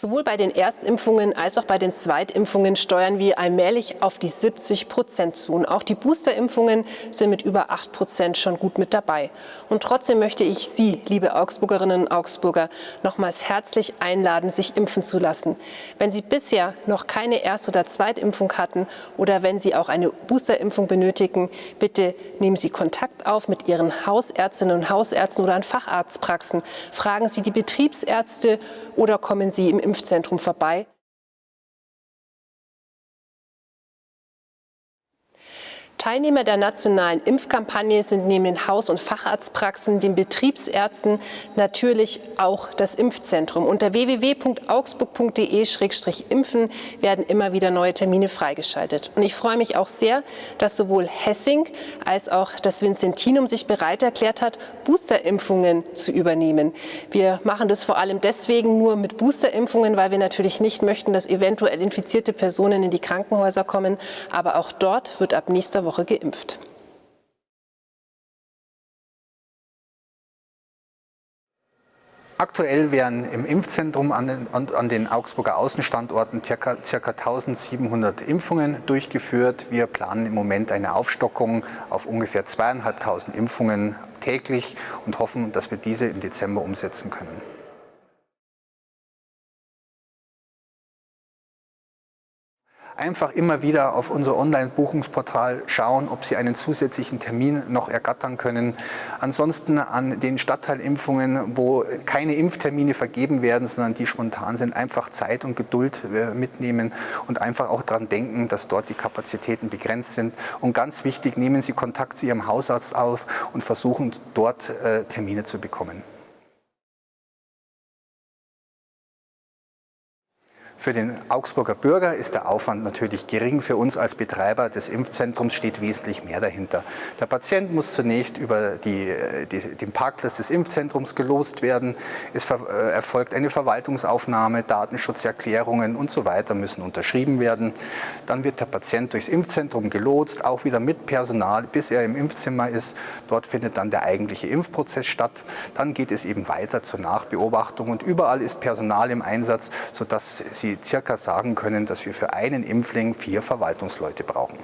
Sowohl bei den Erstimpfungen als auch bei den Zweitimpfungen steuern wir allmählich auf die 70 Prozent zu. Und auch die Boosterimpfungen sind mit über 8 Prozent schon gut mit dabei. Und trotzdem möchte ich Sie, liebe Augsburgerinnen und Augsburger, nochmals herzlich einladen, sich impfen zu lassen. Wenn Sie bisher noch keine Erst- oder Zweitimpfung hatten oder wenn Sie auch eine Boosterimpfung benötigen, bitte nehmen Sie Kontakt auf mit Ihren Hausärztinnen und Hausärzten oder an Facharztpraxen. Fragen Sie die Betriebsärzte oder kommen Sie im Impfzentrum vorbei. Teilnehmer der nationalen Impfkampagne sind neben den Haus- und Facharztpraxen, den Betriebsärzten natürlich auch das Impfzentrum. Unter www.augsburg.de-impfen werden immer wieder neue Termine freigeschaltet. Und ich freue mich auch sehr, dass sowohl Hessing als auch das Vincentinum sich bereit erklärt hat, Boosterimpfungen zu übernehmen. Wir machen das vor allem deswegen nur mit Boosterimpfungen, weil wir natürlich nicht möchten, dass eventuell infizierte Personen in die Krankenhäuser kommen. Aber auch dort wird ab nächster Woche Woche geimpft. Aktuell werden im Impfzentrum an den, an den Augsburger Außenstandorten ca. 1700 Impfungen durchgeführt. Wir planen im Moment eine Aufstockung auf ungefähr zweieinhalbtausend Impfungen täglich und hoffen, dass wir diese im Dezember umsetzen können. Einfach immer wieder auf unser Online-Buchungsportal schauen, ob Sie einen zusätzlichen Termin noch ergattern können. Ansonsten an den Stadtteilimpfungen, wo keine Impftermine vergeben werden, sondern die spontan sind, einfach Zeit und Geduld äh, mitnehmen und einfach auch daran denken, dass dort die Kapazitäten begrenzt sind. Und ganz wichtig, nehmen Sie Kontakt zu Ihrem Hausarzt auf und versuchen dort äh, Termine zu bekommen. Für den Augsburger Bürger ist der Aufwand natürlich gering. Für uns als Betreiber des Impfzentrums steht wesentlich mehr dahinter. Der Patient muss zunächst über die, die, den Parkplatz des Impfzentrums gelost werden. Es äh, erfolgt eine Verwaltungsaufnahme, Datenschutzerklärungen und so weiter müssen unterschrieben werden. Dann wird der Patient durchs Impfzentrum gelotst, auch wieder mit Personal, bis er im Impfzimmer ist. Dort findet dann der eigentliche Impfprozess statt. Dann geht es eben weiter zur Nachbeobachtung und überall ist Personal im Einsatz, sodass Sie circa sagen können, dass wir für einen Impfling vier Verwaltungsleute brauchen.